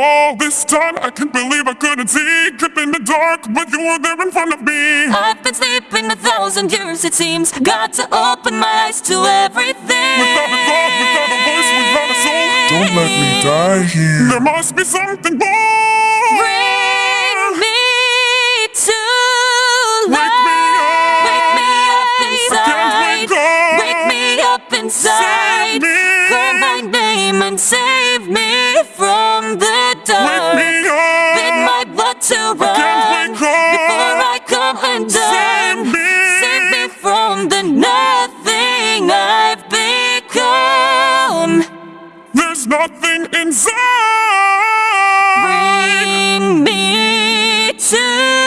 All this time I can't believe I couldn't see. Kept in the dark but you were there in front of me. I've been sleeping a thousand years it seems. Got to open my eyes to everything. Without a thought, without a voice, without a soul. Don't let me die here. There must be something more there's nothing inside. Bring me to.